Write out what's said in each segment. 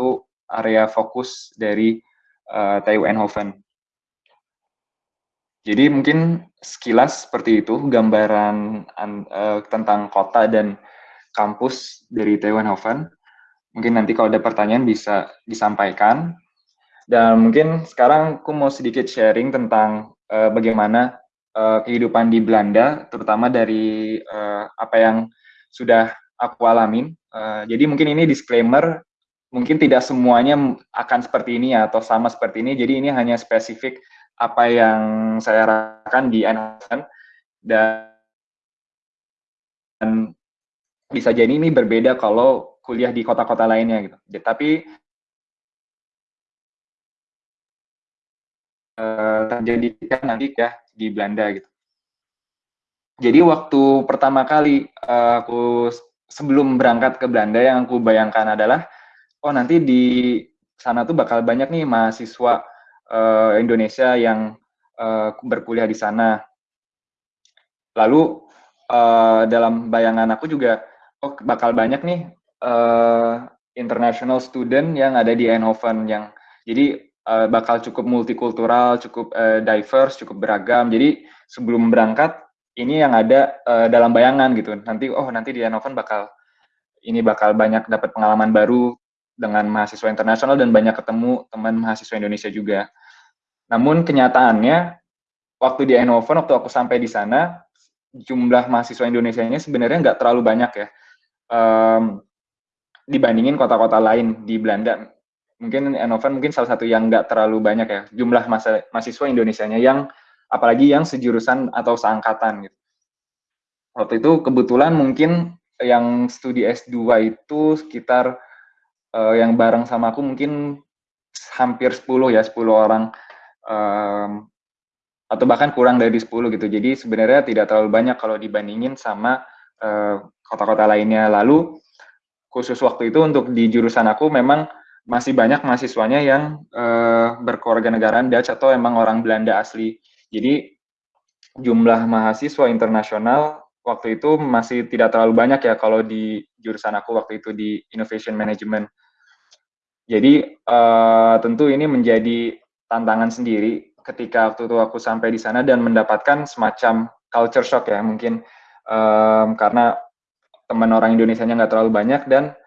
satu area fokus dari uh, TU Eindhoven. Jadi mungkin sekilas seperti itu gambaran uh, tentang kota dan kampus dari TU Eindhoven. Mungkin nanti kalau ada pertanyaan bisa disampaikan. Dan mungkin sekarang aku mau sedikit sharing tentang uh, bagaimana uh, kehidupan di Belanda, terutama dari uh, apa yang sudah aku alamin. Uh, jadi mungkin ini disclaimer, mungkin tidak semuanya akan seperti ini atau sama seperti ini. Jadi ini hanya spesifik apa yang saya rasakan di Eindhoven dan bisa jadi ini berbeda kalau kuliah di kota-kota lainnya gitu. Tapi uh, terjadi kan nanti ya di Belanda gitu. Jadi waktu pertama kali uh, aku sebelum berangkat ke Belanda yang aku bayangkan adalah oh nanti di sana tuh bakal banyak nih mahasiswa uh, Indonesia yang uh, berkuliah di sana. Lalu uh, dalam bayangan aku juga, oh bakal banyak nih uh, international student yang ada di Eindhoven yang jadi uh, bakal cukup multikultural, cukup uh, diverse, cukup beragam. Jadi sebelum berangkat ini yang ada uh, dalam bayangan gitu. Nanti oh nanti di Eindhoven bakal ini bakal banyak dapat pengalaman baru dengan mahasiswa internasional dan banyak ketemu teman mahasiswa Indonesia juga. Namun kenyataannya waktu di Eindhoven waktu aku sampai di sana jumlah mahasiswa Indonesia-nya sebenarnya nggak terlalu banyak ya um, dibandingin kota-kota lain di Belanda. Mungkin Eindhoven mungkin salah satu yang nggak terlalu banyak ya jumlah masa, mahasiswa Indonesia-nya yang apalagi yang sejurusan atau seangkatan gitu. Waktu itu kebetulan mungkin yang studi S2 itu sekitar uh, yang bareng sama aku mungkin hampir 10 ya, 10 orang um, atau bahkan kurang dari 10 gitu. Jadi sebenarnya tidak terlalu banyak kalau dibandingin sama kota-kota uh, lainnya. Lalu khusus waktu itu untuk di jurusan aku memang masih banyak mahasiswanya yang uh, berkewarganegaraan Dutch atau emang orang Belanda asli. Jadi jumlah mahasiswa internasional waktu itu masih tidak terlalu banyak ya kalau di jurusan aku waktu itu di Innovation Management. Jadi uh, tentu ini menjadi tantangan sendiri ketika waktu itu aku sampai di sana dan mendapatkan semacam culture shock ya mungkin um, karena teman orang Indonesia-nya nggak terlalu banyak dan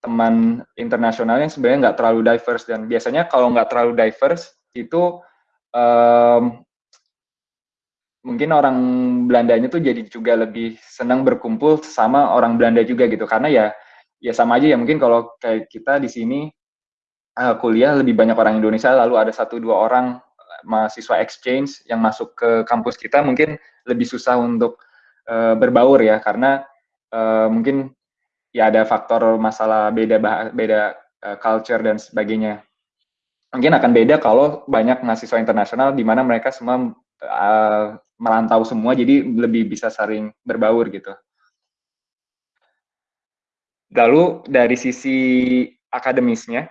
teman internasionalnya sebenarnya nggak terlalu diverse. Dan biasanya kalau nggak terlalu diverse itu um, mungkin orang Belandanya tuh jadi juga lebih senang berkumpul sama orang Belanda juga gitu. Karena ya ya sama aja ya mungkin kalau kayak kita di sini uh, kuliah lebih banyak orang Indonesia, lalu ada satu dua orang eh, mahasiswa exchange yang masuk ke kampus kita mungkin lebih susah untuk uh, berbaur ya karena uh, mungkin ya ada faktor masalah beda beda uh, culture dan sebagainya. Mungkin akan beda kalau banyak mahasiswa internasional di mana mereka semua uh, merantau semua jadi lebih bisa sering berbaur gitu. Lalu dari sisi akademisnya,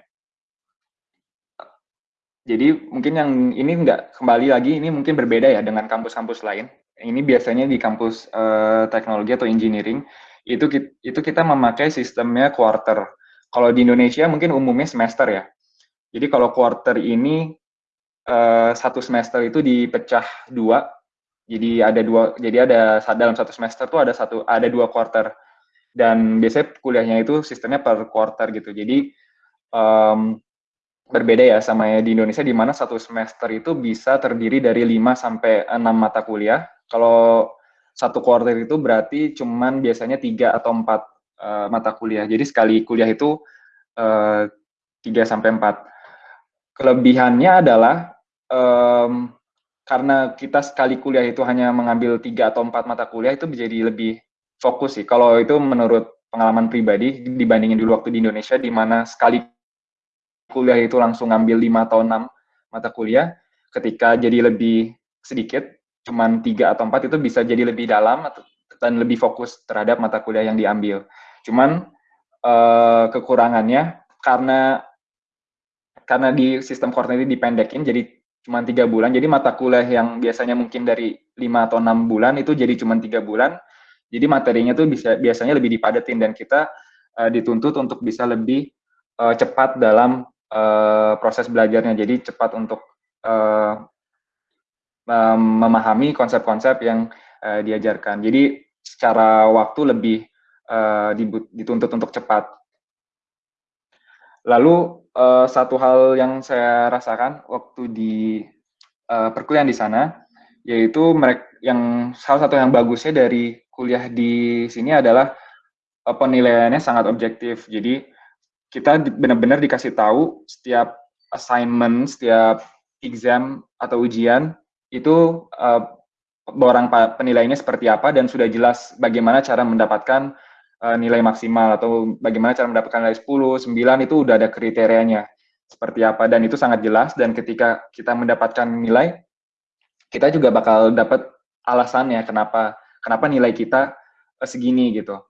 jadi mungkin yang ini enggak kembali lagi ini mungkin berbeda ya dengan kampus-kampus lain. Ini biasanya di kampus uh, teknologi atau engineering itu itu kita memakai sistemnya quarter. Kalau di Indonesia mungkin umumnya semester ya. Jadi kalau quarter ini uh, satu semester itu dipecah dua. Jadi ada dua. Jadi ada dalam satu semester tuh ada satu ada dua quarter. Dan biasanya kuliahnya itu sistemnya per quarter gitu. Jadi um, berbeda ya sama ya di Indonesia di mana satu semester itu bisa terdiri dari 5 sampai 6 mata kuliah. Kalau satu quarter itu berarti cuman biasanya tiga atau empat uh, mata kuliah. Jadi sekali kuliah itu uh, 3 sampai 4. Kelebihannya adalah um, karena kita sekali kuliah itu hanya mengambil tiga atau empat mata kuliah itu menjadi lebih fokus sih. Kalau itu menurut pengalaman pribadi dibandingin dulu waktu di Indonesia di mana sekali kuliah itu langsung ngambil 5 atau 6 mata kuliah, ketika jadi lebih sedikit, cuman 3 atau 4 itu bisa jadi lebih dalam dan lebih fokus terhadap mata kuliah yang diambil. Cuman uh, kekurangannya karena karena di sistem koordinat dipendekin jadi cuma tiga bulan, jadi mata kuliah yang biasanya mungkin dari 5 atau 6 bulan itu jadi cuma tiga bulan, jadi materinya tuh bisa biasanya lebih dipadetin dan kita uh, dituntut untuk bisa lebih uh, cepat dalam uh, proses belajarnya. Jadi cepat untuk uh, memahami konsep-konsep yang uh, diajarkan. Jadi secara waktu lebih uh, dituntut untuk cepat. Lalu uh, satu hal yang saya rasakan waktu di uh, perkuliahan di sana, yaitu mereka yang salah satu yang bagusnya dari kuliah di sini adalah penilaiannya sangat objektif. Jadi kita benar-benar dikasih tahu setiap assignment, setiap exam atau ujian itu uh, orang penilaiannya seperti apa dan sudah jelas bagaimana cara mendapatkan uh, nilai maksimal atau bagaimana cara mendapatkan nilai 10, 9 itu udah ada kriterianya seperti apa dan itu sangat jelas dan ketika kita mendapatkan nilai kita juga bakal dapat alasannya kenapa kenapa nilai kita uh, segini gitu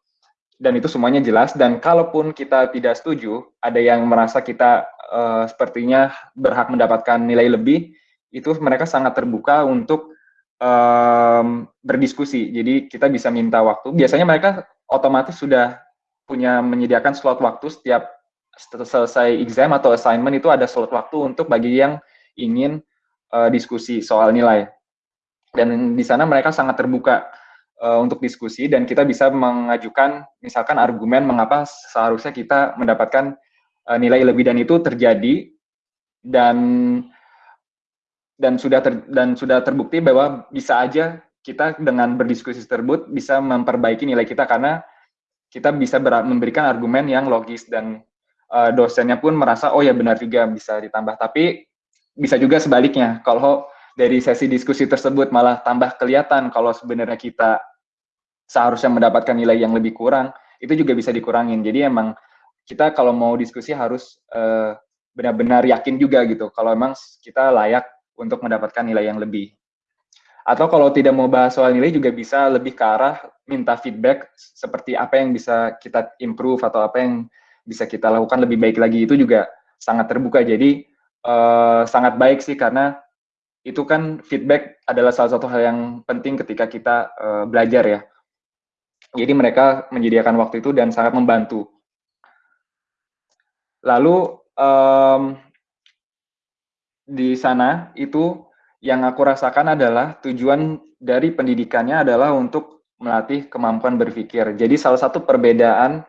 dan itu semuanya jelas dan kalaupun kita tidak setuju ada yang merasa kita uh, sepertinya berhak mendapatkan nilai lebih itu mereka sangat terbuka untuk um, berdiskusi. Jadi kita bisa minta waktu. Biasanya mereka otomatis sudah punya menyediakan slot waktu setiap selesai exam atau assignment itu ada slot waktu untuk bagi yang ingin uh, diskusi soal nilai. Dan di sana mereka sangat terbuka uh, untuk diskusi dan kita bisa mengajukan misalkan argumen mengapa seharusnya kita mendapatkan uh, nilai lebih dan itu terjadi dan dan sudah ter, dan sudah terbukti bahwa bisa aja kita dengan berdiskusi tersebut bisa memperbaiki nilai kita karena kita bisa ber, memberikan argumen yang logis dan uh, dosennya pun merasa oh ya benar juga bisa ditambah. Tapi bisa juga sebaliknya kalau dari sesi diskusi tersebut malah tambah kelihatan kalau sebenarnya kita seharusnya mendapatkan nilai yang lebih kurang itu juga bisa dikurangin jadi emang kita kalau mau diskusi harus uh, benar-benar yakin juga gitu kalau emang kita layak untuk mendapatkan nilai yang lebih. Atau kalau tidak mau bahas soal nilai juga bisa lebih ke arah minta feedback seperti apa yang bisa kita improve atau apa yang bisa kita lakukan lebih baik lagi itu juga sangat terbuka. Jadi uh, sangat baik sih karena itu kan feedback adalah salah satu hal yang penting ketika kita uh, belajar ya. Jadi mereka menyediakan waktu itu dan sangat membantu. Lalu um, di sana itu yang aku rasakan adalah tujuan dari pendidikannya adalah untuk melatih kemampuan berpikir. Jadi salah satu perbedaan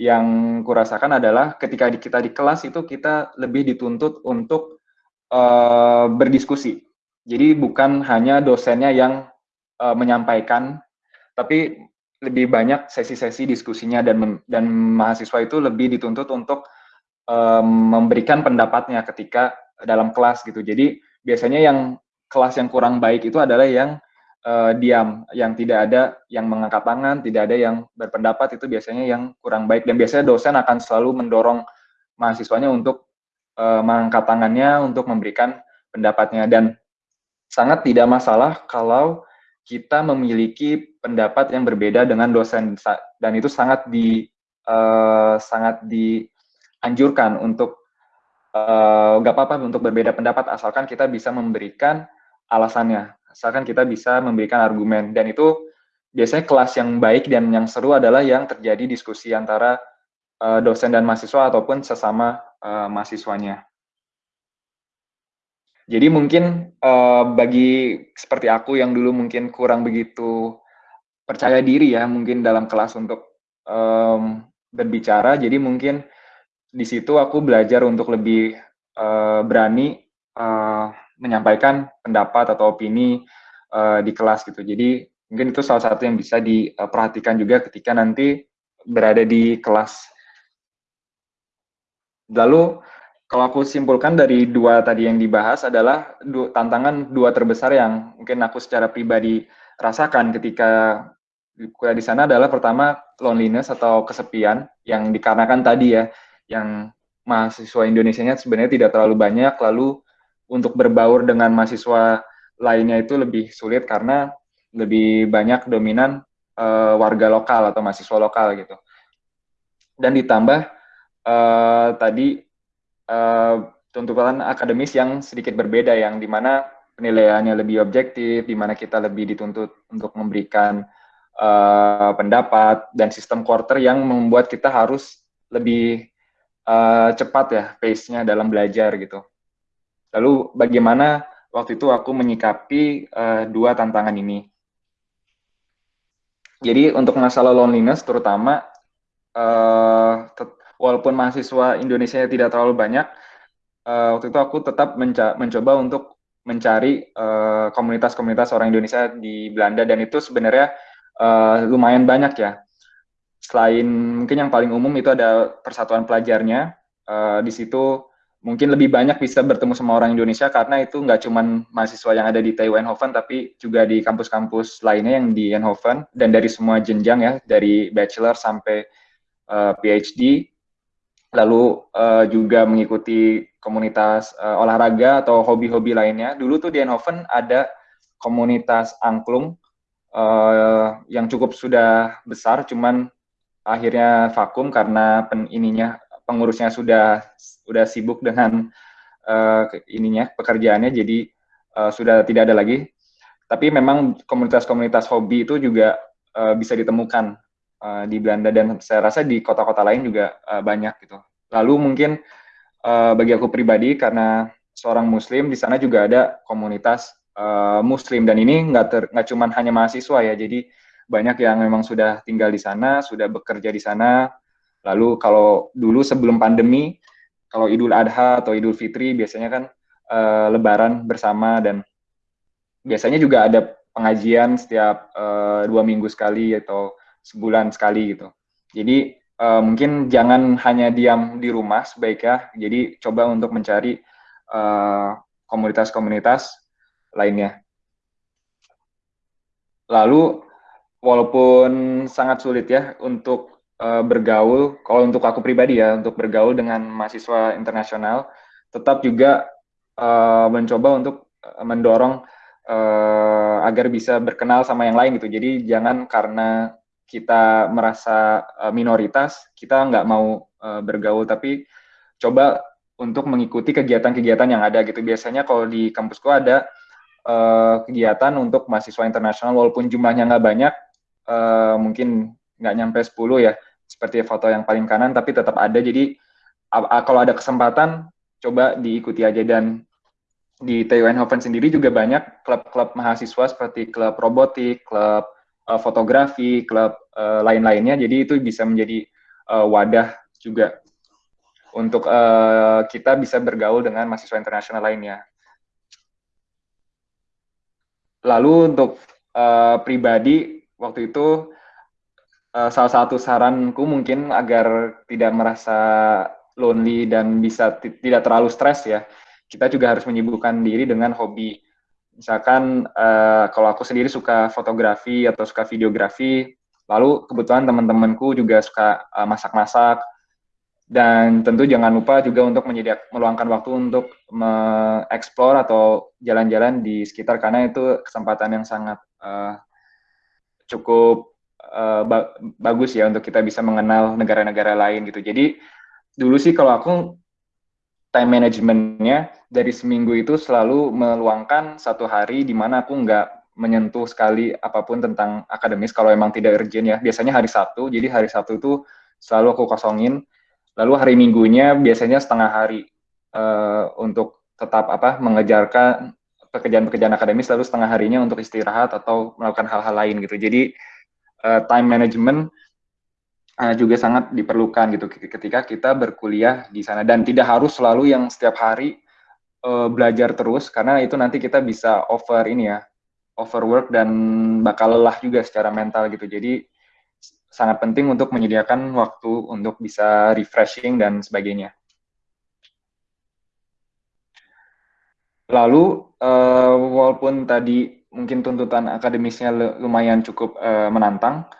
yang kurasakan adalah ketika kita di kelas itu kita lebih dituntut untuk uh, berdiskusi. Jadi bukan hanya dosennya yang uh, menyampaikan, tapi lebih banyak sesi-sesi diskusinya dan dan mahasiswa itu lebih dituntut untuk um, memberikan pendapatnya ketika dalam kelas gitu. Jadi biasanya yang kelas yang kurang baik itu adalah yang uh, diam, yang tidak ada yang mengangkat tangan, tidak ada yang berpendapat itu biasanya yang kurang baik dan biasanya dosen akan selalu mendorong mahasiswanya untuk uh, mengangkat tangannya untuk memberikan pendapatnya dan sangat tidak masalah kalau kita memiliki pendapat yang berbeda dengan dosen dan itu sangat di uh, sangat dianjurkan untuk Eh, nggak uh, apa-apa untuk berbeda pendapat asalkan kita bisa memberikan alasannya, asalkan kita bisa memberikan argumen dan itu biasanya kelas yang baik dan yang seru adalah yang terjadi diskusi antara uh, dosen dan mahasiswa ataupun sesama uh, mahasiswanya. Jadi mungkin uh, bagi seperti aku yang dulu mungkin kurang begitu percaya diri ya mungkin dalam kelas untuk um, berbicara, jadi mungkin di situ aku belajar untuk lebih uh, berani uh, menyampaikan pendapat atau opini uh, di kelas gitu. Jadi mungkin itu salah satu yang bisa diperhatikan juga ketika nanti berada di kelas. Lalu kalau aku simpulkan dari dua tadi yang dibahas adalah dua, tantangan dua terbesar yang mungkin aku secara pribadi rasakan ketika kuliah di sana adalah pertama loneliness atau kesepian yang dikarenakan tadi ya yang mahasiswa Indonesia-nya sebenarnya tidak terlalu banyak, lalu untuk berbaur dengan mahasiswa lainnya itu lebih sulit karena lebih banyak dominan uh, warga lokal atau mahasiswa lokal gitu. Dan ditambah uh, tadi uh, tuntutan akademis yang sedikit berbeda, yang di mana penilaiannya lebih objektif, di mana kita lebih dituntut untuk memberikan uh, pendapat dan sistem quarter yang membuat kita harus lebih uh, cepat ya pace-nya dalam belajar gitu. Lalu bagaimana waktu itu aku menyikapi uh, dua tantangan ini? Jadi untuk masalah loneliness terutama uh, walaupun mahasiswa Indonesia tidak terlalu banyak, uh, waktu itu aku tetap menca mencoba untuk mencari komunitas-komunitas uh, orang Indonesia di Belanda dan itu sebenarnya uh, lumayan banyak ya. Selain mungkin yang paling umum itu ada persatuan pelajarnya. Uh, di situ mungkin lebih banyak bisa bertemu sama orang Indonesia karena itu nggak cuma mahasiswa yang ada di TU Eindhoven tapi juga di kampus-kampus lainnya yang di Eindhoven dan dari semua jenjang ya dari bachelor sampai uh, PhD lalu uh, juga mengikuti komunitas uh, olahraga atau hobi-hobi lainnya. Dulu tuh di Eindhoven ada komunitas angklung uh, yang cukup sudah besar, cuman akhirnya vakum karena pen, ininya pengurusnya sudah sudah sibuk dengan uh, ininya pekerjaannya, jadi uh, sudah tidak ada lagi. Tapi memang komunitas-komunitas hobi itu juga uh, bisa ditemukan uh, di Belanda dan saya rasa di kota-kota lain juga uh, banyak gitu. Lalu mungkin uh, bagi aku pribadi karena seorang muslim di sana juga ada komunitas uh, muslim. Dan ini nggak nggak cuma hanya mahasiswa ya. Jadi banyak yang memang sudah tinggal di sana sudah bekerja di sana. Lalu kalau dulu sebelum pandemi kalau Idul Adha atau Idul Fitri biasanya kan uh, Lebaran bersama. Dan biasanya juga ada pengajian setiap uh, dua minggu sekali atau sebulan sekali gitu jadi uh, mungkin jangan hanya diam di rumah sebaiknya. Jadi coba untuk mencari uh, komunitas-komunitas lainnya. Lalu walaupun sangat sulit ya untuk uh, bergaul, kalau untuk aku pribadi ya untuk bergaul dengan mahasiswa internasional, tetap juga uh, mencoba untuk mendorong uh, agar bisa berkenal sama yang lain gitu. Jadi jangan karena kita merasa uh, minoritas, kita nggak mau uh, bergaul, tapi coba untuk mengikuti kegiatan-kegiatan yang ada gitu. Biasanya kalau di kampusku ada uh, kegiatan untuk mahasiswa internasional, walaupun jumlahnya nggak banyak, mungkin nggak nyampe 10 ya, seperti foto yang paling kanan, tapi tetap ada. Jadi kalau ada kesempatan, coba diikuti aja dan di TU Eindhoven sendiri juga banyak klub-klub mahasiswa seperti klub robotik, klub uh, fotografi, klub uh, lain-lainnya. Jadi itu bisa menjadi uh, wadah juga untuk uh, kita bisa bergaul dengan mahasiswa internasional lainnya. Lalu untuk uh, pribadi waktu itu uh, salah satu saranku mungkin agar tidak merasa lonely dan bisa tidak terlalu stres ya. Kita juga harus menyibukkan diri dengan hobi misalkan uh, kalau aku sendiri suka fotografi atau suka videografi, lalu kebetulan teman-temanku juga suka uh, masak-masak, dan tentu jangan lupa juga untuk menyediakan meluangkan waktu untuk mengeksplor atau jalan-jalan di sekitar karena itu kesempatan yang sangat uh, cukup uh, ba bagus ya untuk kita bisa mengenal negara-negara lain gitu. Jadi dulu sih kalau aku time managementnya dari seminggu itu selalu meluangkan satu hari di mana aku nggak menyentuh sekali apa pun tentang akademis kalau emang tidak urgent ya. Biasanya hari Sabtu, jadi hari Sabtu itu selalu aku kosongin. Lalu hari Minggunya biasanya setengah hari uh, untuk tetap apa mengejarkan pekerjaan-pekerjaan akademis, lalu setengah harinya untuk istirahat atau melakukan hal-hal lain gitu. Jadi uh, time management uh, juga sangat diperlukan gitu ketika kita berkuliah di sana dan tidak harus selalu yang setiap hari uh, belajar terus karena itu nanti kita bisa over ini ya overwork dan bakal lelah juga secara mental gitu jadi sangat penting untuk menyediakan waktu untuk bisa refreshing dan sebagainya. Lalu uh, walaupun tadi mungkin tuntutan akademisnya lumayan cukup uh, menantang,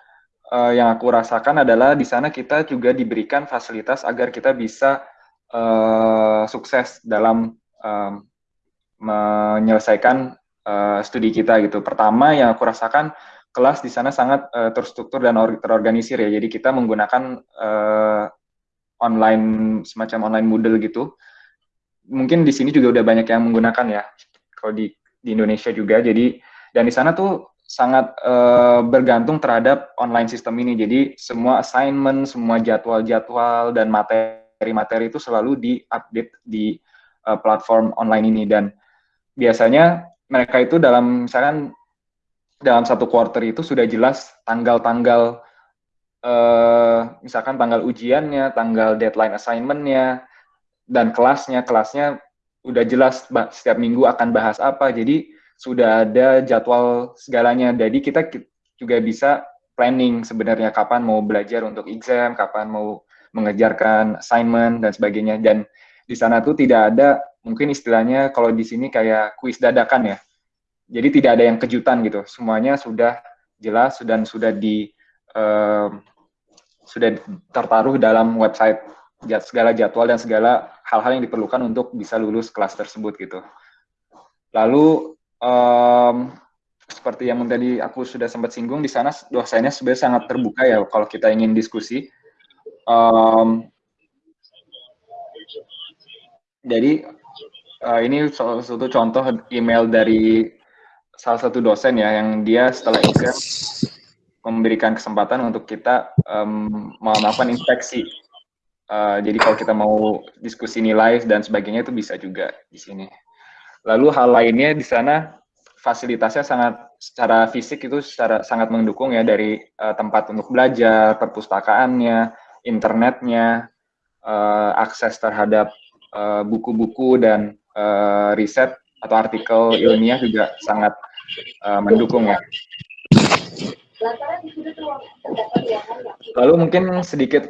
uh, yang aku rasakan adalah di sana kita juga diberikan fasilitas agar kita bisa uh, sukses dalam um, menyelesaikan uh, studi kita gitu. Pertama yang aku rasakan kelas di sana sangat uh, terstruktur dan terorganisir ya. Jadi kita menggunakan uh, online semacam online Moodle gitu. Mungkin di sini juga udah banyak yang menggunakan ya. Kalau di di Indonesia juga. Jadi dan di sana tuh sangat uh, bergantung terhadap online sistem ini. Jadi semua assignment, semua jadwal-jadwal dan materi materi itu selalu diupdate di uh, platform online ini dan biasanya mereka itu dalam misalkan dalam satu quarter itu sudah jelas tanggal-tanggal uh, misalkan tanggal ujiannya, tanggal deadline assignmentnya, dan kelasnya, kelasnya udah jelas setiap minggu akan bahas apa. Jadi sudah ada jadwal segalanya. Jadi kita juga bisa planning sebenarnya kapan mau belajar untuk exam, kapan mau mengejarkan assignment dan sebagainya. Dan di sana tuh tidak ada mungkin istilahnya kalau di sini kayak kuis dadakan ya. Jadi tidak ada yang kejutan gitu. Semuanya sudah jelas dan sudah di uh, sudah tertaruh dalam website segala jadwal dan segala hal-hal yang diperlukan untuk bisa lulus kelas tersebut gitu. Lalu um, seperti yang tadi aku sudah sempat singgung di sana dosennya sebenarnya sangat terbuka ya kalau kita ingin diskusi. Um, jadi uh, ini salah satu contoh email dari salah satu dosen ya yang dia setelah exam memberikan kesempatan untuk kita um, melakukan inspeksi. Uh, jadi kalau kita mau diskusi nilai dan sebagainya itu bisa juga di sini. Lalu hal lainnya di sana fasilitasnya sangat secara fisik itu secara sangat mendukung ya dari uh, tempat untuk belajar, perpustakaannya, internetnya, uh, akses terhadap eh, buku-buku uh, dan uh, riset atau artikel ilmiah juga sangat uh, mendukung ya. Lalu mungkin sedikit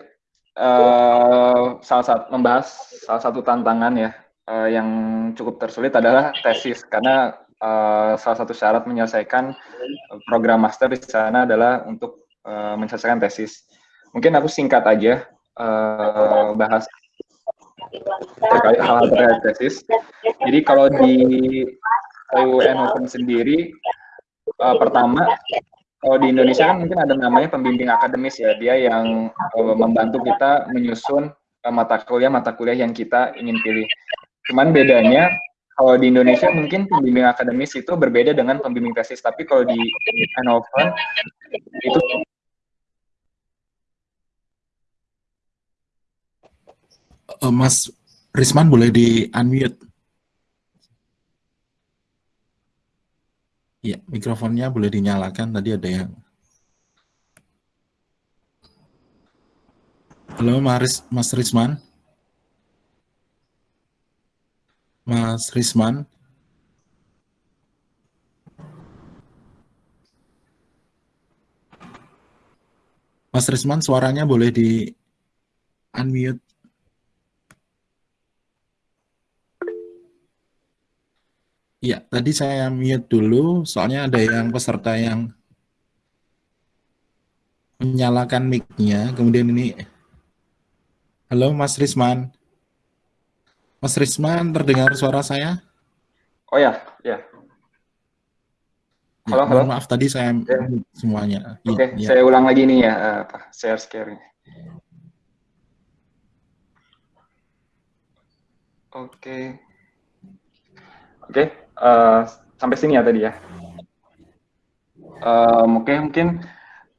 uh, salah satu membahas salah satu tantangan ya uh, yang cukup tersulit adalah tesis karena uh, salah satu syarat menyelesaikan program master di sana adalah untuk uh, menyelesaikan tesis. Mungkin aku singkat aja uh, bahas terkait hal-hal terkait tesis. Jadi kalau di UN Open sendiri, uh, pertama kalau di Indonesia kan mungkin ada namanya pembimbing akademis ya, dia yang uh, membantu kita menyusun mata kuliah mata kuliah yang kita ingin pilih. Cuman bedanya kalau di Indonesia mungkin pembimbing akademis itu berbeda dengan pembimbing tesis, tapi kalau di Hannover itu uh, Mas Risman boleh di unmute. Ya, mikrofonnya boleh dinyalakan. Tadi ada yang. Halo, Mas Risman. Mas Risman. Mas Risman, suaranya boleh di unmute. Ya, tadi saya mute dulu, soalnya ada yang peserta yang menyalakan mic-nya, kemudian ini, halo Mas Risman. Mas Risman, terdengar suara saya? Oh ya, ya. Halo, ya, halo. Maaf tadi saya ya. semuanya. Oke, okay, ya. saya ulang lagi nih ya, eh, apa share screen. Oke. Okay. Oke, okay, uh, eh, sampai sini ya tadi ya. Um, Oke, okay, mungkin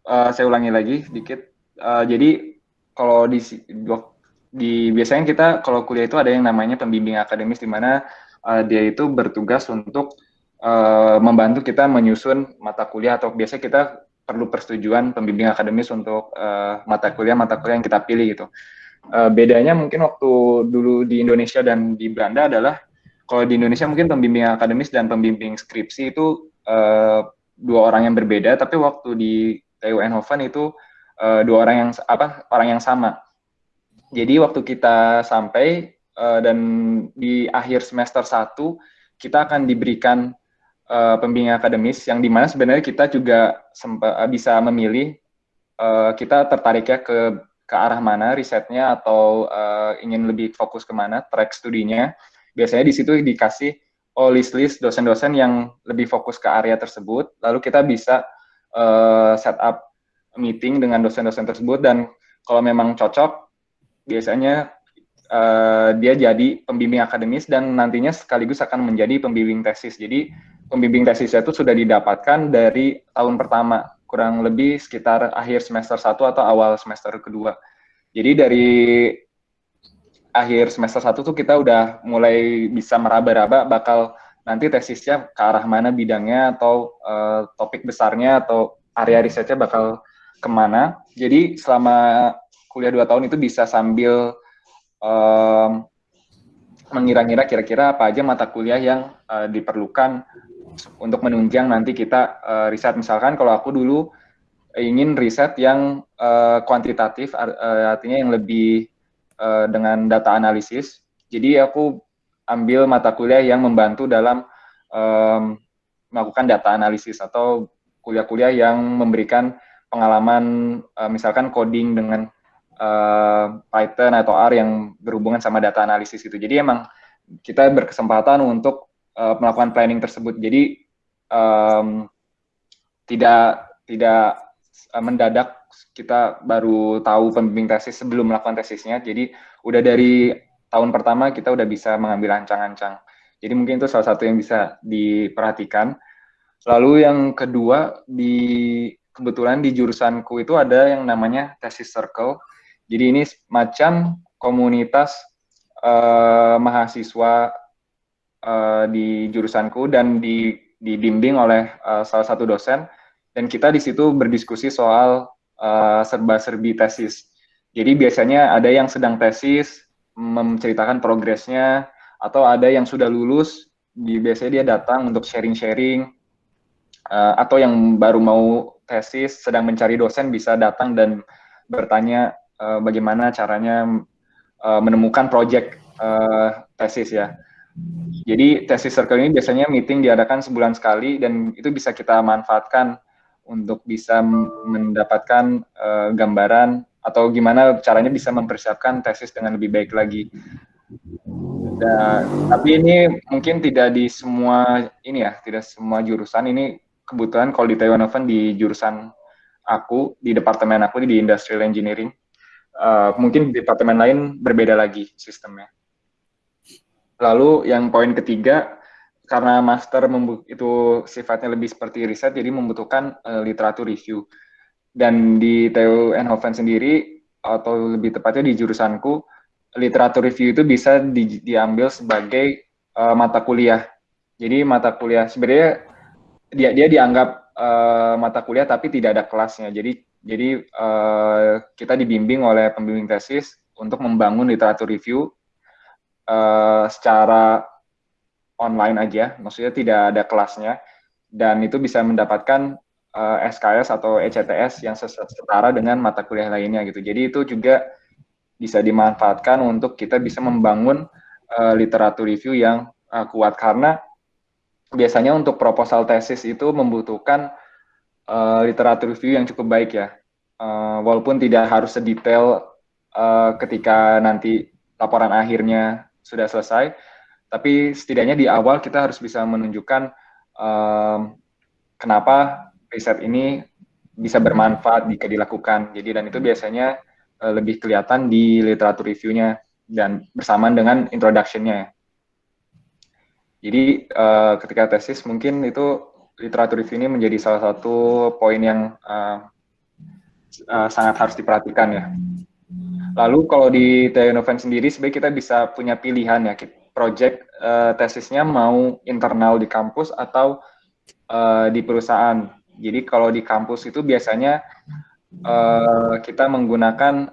uh, saya ulangi lagi sedikit. Uh, jadi kalau di di biasanya kita kalau kuliah itu ada yang namanya pembimbing akademis di mana uh, dia itu bertugas untuk uh, membantu kita menyusun mata kuliah atau biasa kita perlu persetujuan pembimbing akademis untuk uh, mata kuliah mata kuliah yang kita pilih gitu. Uh, bedanya mungkin waktu dulu di Indonesia dan di Belanda adalah kalau di Indonesia mungkin pembimbing akademis dan pembimbing skripsi itu uh, dua orang yang berbeda, tapi waktu di TU Eindhoven itu uh, dua orang yang apa orang yang sama jadi waktu kita sampai uh, dan di akhir semester 1 kita akan diberikan uh, pembimbing akademis yang di mana sebenarnya kita juga uh, bisa memilih uh, kita tertarik ya ke ke arah mana risetnya atau uh, ingin lebih fokus ke mana track studinya. Biasanya di situ dikasih oh list-list dosen-dosen yang lebih fokus ke area tersebut. Lalu kita bisa uh, set up meeting dengan dosen-dosen tersebut dan kalau memang cocok biasanya uh, dia jadi pembimbing akademis dan nantinya sekaligus akan menjadi pembimbing tesis. Jadi pembimbing tesisnya itu sudah didapatkan dari tahun pertama, kurang lebih sekitar akhir semester 1 atau awal semester kedua. Jadi dari akhir semester satu tuh kita udah mulai bisa meraba-raba bakal nanti tesisnya ke arah mana bidangnya atau uh, topik besarnya atau area risetnya bakal ke mana. Jadi selama kuliah dua tahun itu bisa sambil um, mengira-ngira kira-kira apa aja mata kuliah yang uh, diperlukan untuk menunjang nanti kita uh, riset. Misalkan kalau aku dulu ingin riset yang uh, kuantitatif, uh, artinya yang lebih uh, dengan data analisis. Jadi aku ambil mata kuliah yang membantu dalam um, melakukan data analisis atau kuliah-kuliah yang memberikan pengalaman uh, misalkan coding dengan uh, Python atau R yang berhubungan sama data analisis itu. Jadi emang kita berkesempatan untuk uh, melakukan planning tersebut. Jadi um, tidak tidak uh, mendadak kita baru tahu pembimbing tesis sebelum melakukan tesisnya. Jadi udah dari tahun pertama kita udah bisa mengambil ancang-ancang. Jadi mungkin itu salah satu yang bisa diperhatikan. Lalu yang kedua di kebetulan di jurusanku itu ada yang namanya tesis circle. Jadi ini macam komunitas uh, mahasiswa uh, di jurusanku dan di, dibimbing oleh uh, salah satu dosen dan kita di situ berdiskusi soal uh, serba-serbi tesis. Jadi biasanya ada yang sedang tesis menceritakan progresnya atau ada yang sudah lulus di biasanya dia datang untuk sharing-sharing uh, atau yang baru mau tesis sedang mencari dosen bisa datang dan bertanya uh, bagaimana caranya uh, menemukan project uh, tesis ya. Jadi tesis circle ini biasanya meeting diadakan sebulan sekali dan itu bisa kita manfaatkan untuk bisa mendapatkan uh, gambaran atau gimana caranya bisa mempersiapkan tesis dengan lebih baik lagi. Dan, tapi ini mungkin tidak di semua ini ya, tidak semua jurusan ini kebetulan kalau di Taiwan Oven di jurusan aku di departemen aku di industrial engineering uh, mungkin di departemen lain berbeda lagi sistemnya. Lalu yang poin ketiga karena master itu sifatnya lebih seperti riset jadi membutuhkan uh, literatur review. Dan di TU Eindhoven sendiri atau lebih tepatnya di jurusanku literatur review itu bisa di, diambil sebagai uh, mata kuliah. Jadi mata kuliah sebenarnya dia dia dianggap uh, mata kuliah tapi tidak ada kelasnya. Jadi jadi uh, kita dibimbing oleh pembimbing tesis untuk membangun literatur review uh, secara online aja, maksudnya tidak ada kelasnya. Dan itu bisa mendapatkan uh, SKS atau ECTS yang setara dengan mata kuliah lainnya gitu. Jadi itu juga bisa dimanfaatkan untuk kita bisa membangun uh, literatur review yang uh, kuat. Karena biasanya untuk proposal tesis itu membutuhkan uh, literatur review yang cukup baik ya. Uh, walaupun tidak harus sedetail uh, ketika nanti laporan akhirnya sudah selesai, tapi setidaknya di awal kita harus bisa menunjukkan um, kenapa riset ini bisa bermanfaat jika dilakukan. Jadi dan itu biasanya uh, lebih kelihatan di literatur reviewnya dan bersamaan dengan introduction-nya. Jadi uh, ketika tesis mungkin itu literatur review ini menjadi salah satu poin yang uh, uh, sangat harus diperhatikan ya. Lalu kalau di Teonoven sendiri sebenarnya kita bisa punya pilihan ya, project uh, tesisnya mau internal di kampus atau uh, di perusahaan. Jadi kalau di kampus itu biasanya uh, kita menggunakan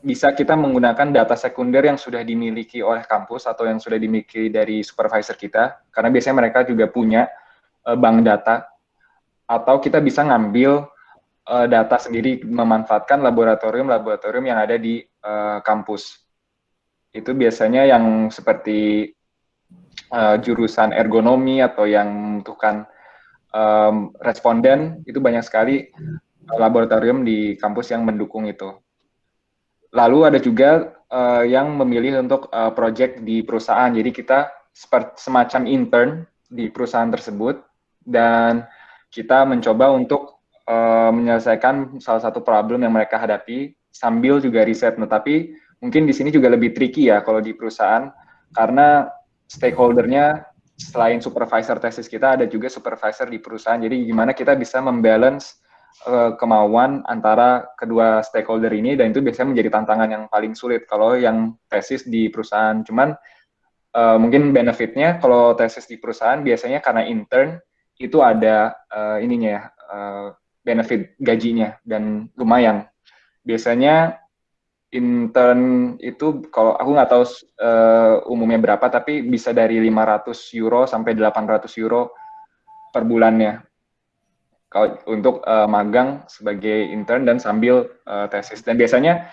bisa kita menggunakan data sekunder yang sudah dimiliki oleh kampus atau yang sudah dimiliki dari supervisor kita, karena biasanya mereka juga punya uh, bank data, atau kita bisa ngambil uh, data sendiri memanfaatkan laboratorium-laboratorium yang ada di uh, kampus. Itu biasanya yang seperti uh, jurusan ergonomi atau yang membutuhkan um, responden, itu banyak sekali laboratorium di kampus yang mendukung itu. Lalu ada juga uh, yang memilih untuk uh, project di perusahaan. Jadi kita semacam intern di perusahaan tersebut dan kita mencoba untuk uh, menyelesaikan salah satu problem yang mereka hadapi sambil juga riset. Nah, tapi mungkin di sini juga lebih tricky ya kalau di perusahaan karena stakeholdernya selain supervisor tesis kita ada juga supervisor di perusahaan. Jadi gimana kita bisa membalance uh, kemauan antara kedua stakeholder ini dan itu biasanya menjadi tantangan yang paling sulit kalau yang tesis di perusahaan. Cuman uh, mungkin benefitnya kalau tesis di perusahaan biasanya karena intern itu ada uh, ininya ya uh, benefit gajinya dan lumayan. Biasanya intern itu kalau aku nggak tahu uh, umumnya berapa tapi bisa dari 500 euro sampai 800 euro per bulannya kalau untuk uh, magang sebagai intern dan sambil uh, tesis dan biasanya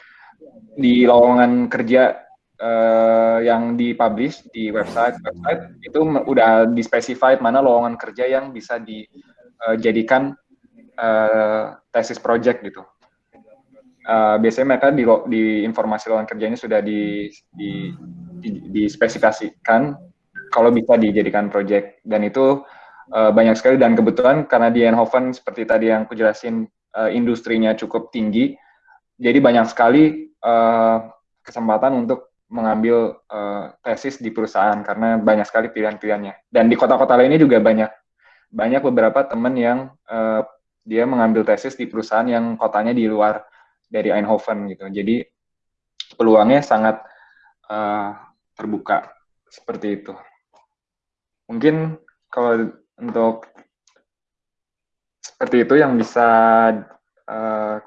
di lowongan kerja uh, yang dipublish di website website itu udah dispecified mana lowongan kerja yang bisa dijadikan uh, tesis project gitu. Uh, biasanya mereka di, di informasi lowongan kerjanya sudah di, di, di, dispesifikasikan kalau bisa dijadikan project. Dan itu uh, banyak sekali. Dan kebetulan karena di Eindhoven seperti tadi yang aku jelasin uh, industrinya cukup tinggi jadi banyak sekali uh, kesempatan untuk mengambil uh, tesis di perusahaan karena banyak sekali pilihan-pilihannya dan di kota-kota lainnya juga banyak banyak beberapa teman yang uh, dia mengambil tesis di perusahaan yang kotanya di luar dari Eindhoven gitu. Jadi peluangnya sangat uh, terbuka seperti itu. Mungkin kalau untuk seperti itu yang bisa uh,